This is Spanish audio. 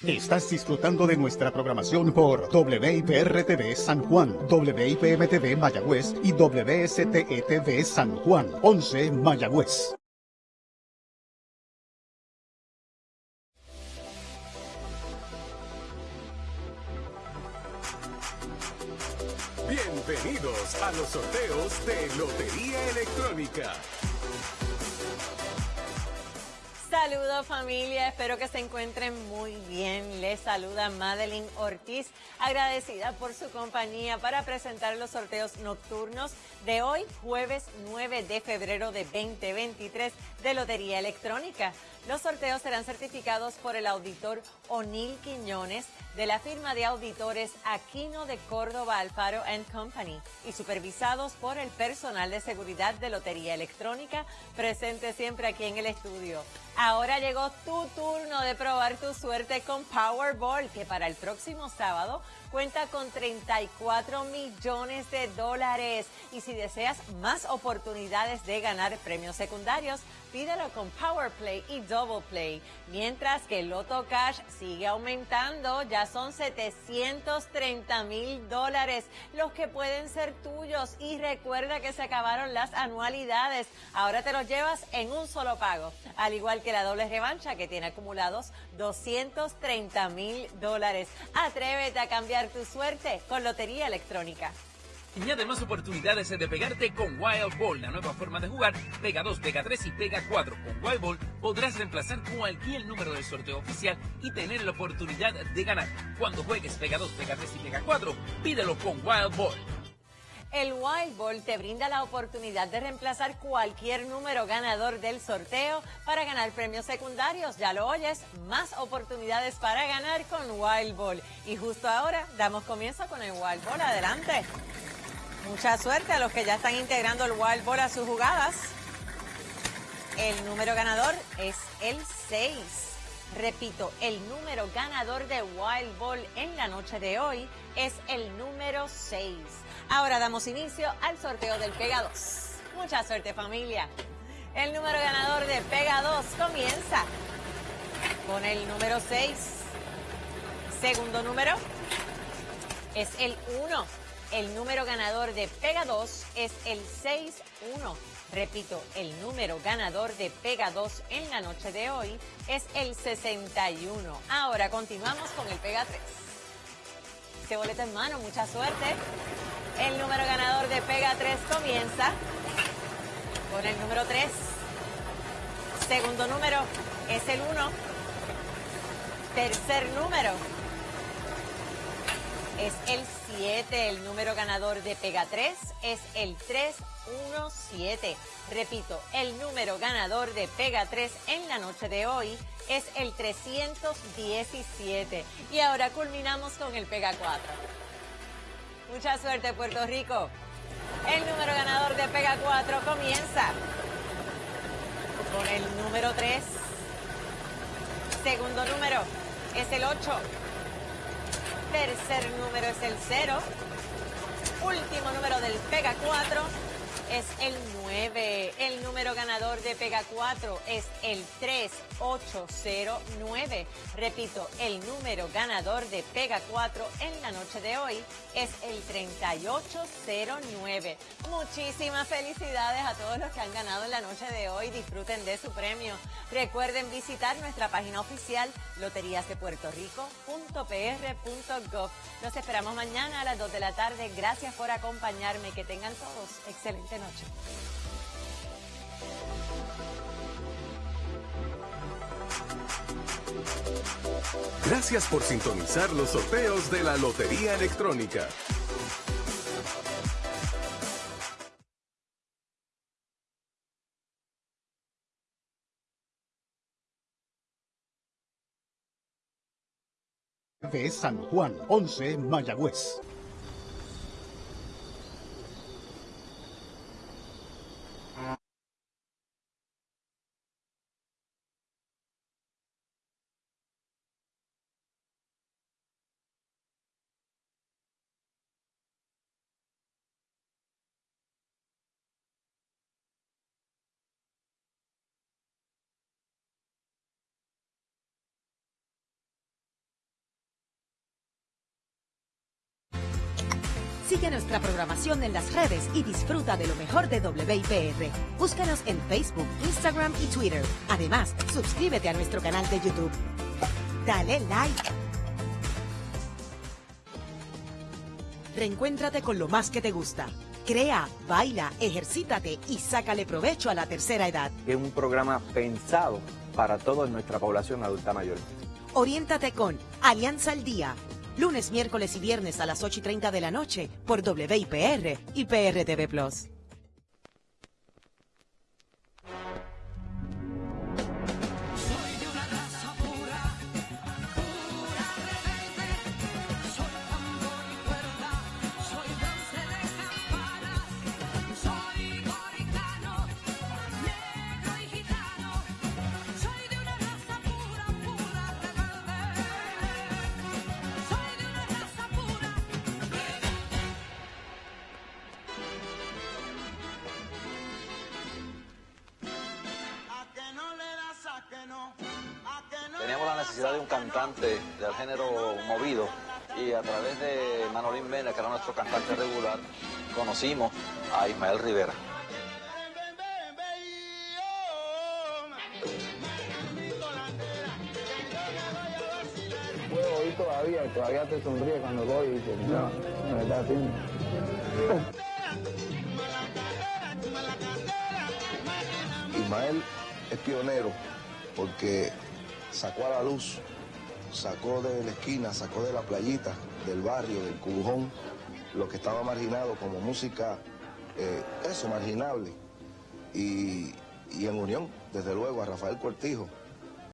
Estás disfrutando de nuestra programación por WIPR-TV San Juan, WIPM-TV Mayagüez y WSTE-TV San Juan, 11 Mayagüez. Bienvenidos a los sorteos de Lotería Electrónica. Saludos familia, espero que se encuentren muy bien. Les saluda Madeline Ortiz, agradecida por su compañía para presentar los sorteos nocturnos de hoy, jueves 9 de febrero de 2023 de Lotería Electrónica. Los sorteos serán certificados por el auditor O'Neill Quiñones de la firma de auditores Aquino de Córdoba Alfaro Company y supervisados por el personal de seguridad de Lotería Electrónica presente siempre aquí en el estudio. Llegó tu turno de probar tu suerte con Powerball, que para el próximo sábado cuenta con 34 millones de dólares. Y si deseas más oportunidades de ganar premios secundarios, pídelo con Power Play y Double Play. Mientras que el Loto Cash sigue aumentando, ya son 730 mil dólares los que pueden ser tuyos. Y recuerda que se acabaron las anualidades. Ahora te los llevas en un solo pago. Al igual que la doble revancha que tiene acumulados 230 mil dólares. Atrévete a cambiar tu suerte con Lotería Electrónica. Añade más oportunidades de pegarte con Wild Ball, la nueva forma de jugar. Pega 2, Pega 3 y Pega 4. Con Wild Ball podrás reemplazar cualquier número del sorteo oficial y tener la oportunidad de ganar. Cuando juegues Pega 2, Pega 3 y Pega 4, pídelo con Wild Ball. El Wild Ball te brinda la oportunidad de reemplazar cualquier número ganador del sorteo para ganar premios secundarios. Ya lo oyes, más oportunidades para ganar con Wild Ball. Y justo ahora damos comienzo con el Wild Ball. Adelante. Mucha suerte a los que ya están integrando el Wild Ball a sus jugadas. El número ganador es el 6. Repito, el número ganador de Wild Ball en la noche de hoy es el número 6. Ahora damos inicio al sorteo del Pega 2. Mucha suerte familia. El número ganador de Pega 2 comienza con el número 6. Segundo número es el 1. El número ganador de Pega 2 es el 6-1. Repito, el número ganador de Pega 2 en la noche de hoy es el 61. Ahora continuamos con el Pega 3. Este boleto en mano, mucha suerte. El número ganador de Pega 3 comienza con el número 3. Segundo número es el 1. Tercer número es el 7. El número ganador de Pega 3 es el 317. Repito, el número ganador de Pega 3 en la noche de hoy es el 317. Y ahora culminamos con el Pega 4. Mucha suerte, Puerto Rico. El número ganador de Pega 4 comienza con el número 3. Segundo número es el 8. Tercer número es el 0. Último número del Pega 4 es el 9. El número ganador de Pega 4 es el 3809. Repito, el número ganador de Pega 4 en la noche de hoy es el 3809. Muchísimas felicidades a todos los que han ganado en la noche de hoy. Disfruten de su premio. Recuerden visitar nuestra página oficial loteriasdepuertorico.pr.gov. Los esperamos mañana a las 2 de la tarde. Gracias por acompañarme. Que tengan todos excelente noche. Gracias por sintonizar los sorteos de la Lotería Electrónica. de San Juan, 11 Mayagüez. Sigue nuestra programación en las redes y disfruta de lo mejor de WIPR. Búscanos en Facebook, Instagram y Twitter. Además, suscríbete a nuestro canal de YouTube. Dale like. Reencuéntrate con lo más que te gusta. Crea, baila, ejercítate y sácale provecho a la tercera edad. Es un programa pensado para toda nuestra población adulta mayor. Oriéntate con Alianza al Día. Lunes, miércoles y viernes a las 8 y 30 de la noche por WIPR y PRTV Plus. Necesidad de un cantante del género movido y a través de Manolín Mena, que era nuestro cantante regular, conocimos a Ismael Rivera. Puedo oír todavía, todavía te sonríe cuando voy y dices, no, me está haciendo. Ismael es pionero porque sacó a la luz, sacó de la esquina, sacó de la playita, del barrio, del cubujón, lo que estaba marginado como música, eh, eso, marginable. Y, y en unión, desde luego, a Rafael Cortijo,